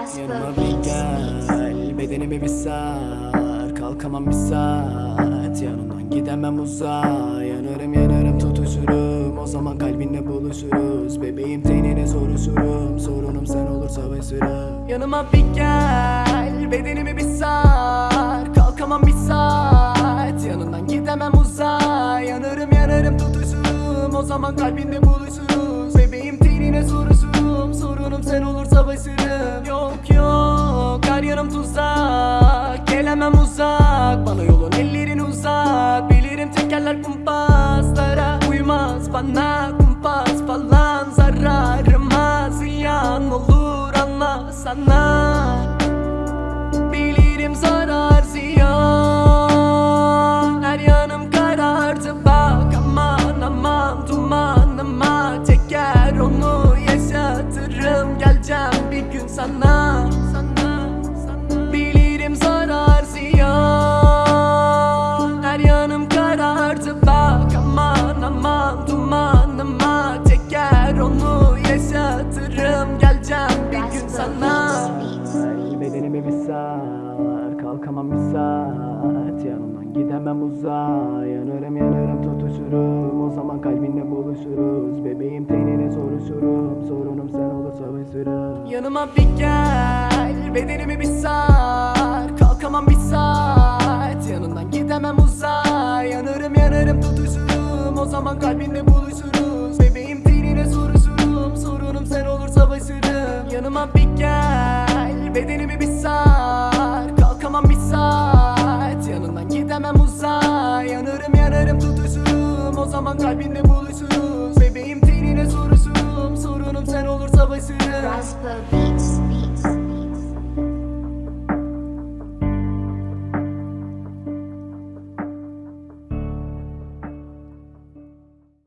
bir gel Bedenimi bir sar. Kalkamam bir saat Yanından gidemem uzağa Yanarım yanarım tutuşurum. O zaman kalbinle buluşuruz. Bebeğim tenine soruşurum Sorunum sen olursa ve sürem Yanıma bir gel Bedenimi bir sar. Kalkamam bir saat Yanından gidemem uzağa Yanarım yanarım tutuşurum. O zaman kalbinle buluşuruz Bana yolun. Ellerin uzak Bilirim tekerler kumpaslara Uymaz. Bana kumpas falan Zararıma ziyan olur anla sana gidemem uzağa Yanarım yanarım tutuşurum. O zaman kalbinle buluşuruz. Bebeğim tenine soruşurum. Sorunum sen bir süre Yanıma bir gel Bedenimi bir sar. Kalkamam bir saat Yanından gidemem uzağa. Yanarım yanarım tutuşurum. O zaman kalbinle buluşuruz. Bebeğim tenine soruşurum. Sorunum sen olursa başarım Yanıma bir gel Yanarım tutuşurum O zaman kalbinle buluşuruz